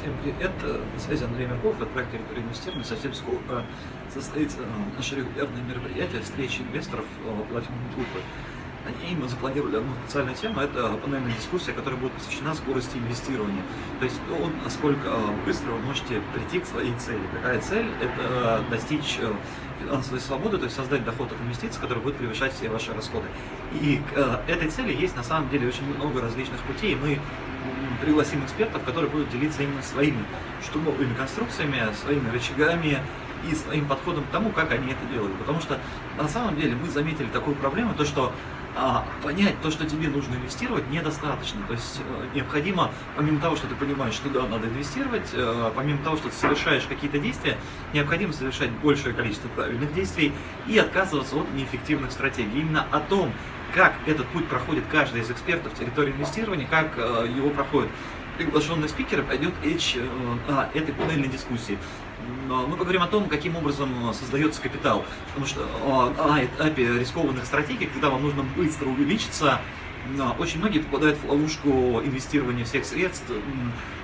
Всем привет, на связи Андрей Мерков, это проект территории инвестирования. Совсем скоро состоится наше регулярное мероприятие встречи инвесторов платиновой группы. На ней запланировали одну специальную тему, это панельная дискуссия, которая будет посвящена скорости инвестирования. То есть то, насколько быстро вы можете прийти к своей цели. Какая цель? Это достичь финансовой свободы, то есть создать доход от инвестиций, который будет превышать все ваши расходы. И к этой цели есть на самом деле очень много различных путей, мы пригласим экспертов, которые будут делиться именно своими штурмовыми конструкциями, своими рычагами и своим подходом к тому, как они это делают. Потому что на самом деле мы заметили такую проблему, то что а, понять то, что тебе нужно инвестировать, недостаточно. То есть э, необходимо, помимо того, что ты понимаешь, что да, надо инвестировать, э, помимо того, что ты совершаешь какие-то действия, необходимо совершать большее количество правильных действий и отказываться от неэффективных стратегий. Именно о том, как этот путь проходит каждый из экспертов территории инвестирования, как э, его проходит приглашенный спикер, пойдет речь э, о этой панельной дискуссии. Мы поговорим о том, каким образом создается капитал, потому что на этапе рискованных стратегий, когда вам нужно быстро увеличиться, очень многие попадают в ловушку инвестирования всех средств,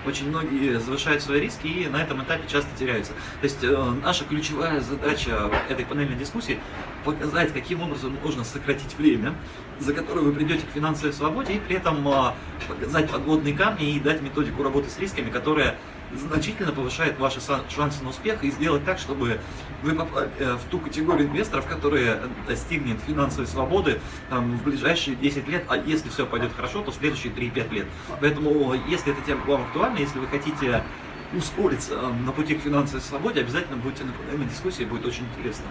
очень многие завышают свои риски и на этом этапе часто теряются. То есть э, наша ключевая задача этой панельной дискуссии показать, каким образом можно сократить время, за которое вы придете к финансовой свободе, и при этом э, показать подводные камни и дать методику работы с рисками, которая значительно повышает ваши шансы на успех и сделать так, чтобы вы попали э, в ту категорию инвесторов, которая достигнет финансовой свободы там, в ближайшие 10 лет, а если все пойдет хорошо, то в следующие 3-5 лет. Поэтому, если эта тема вам актуальна, если вы хотите ускориться э, на пути к финансовой свободе, обязательно будьте на дискуссии, будет очень интересно.